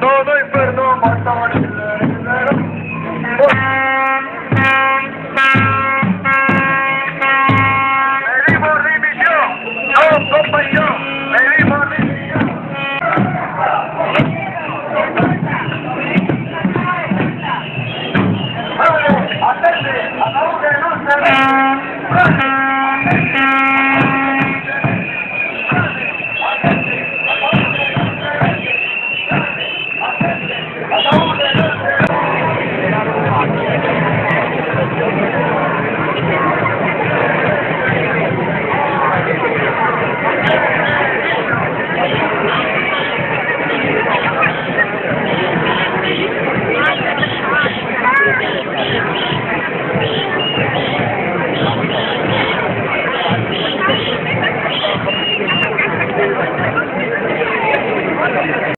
Todo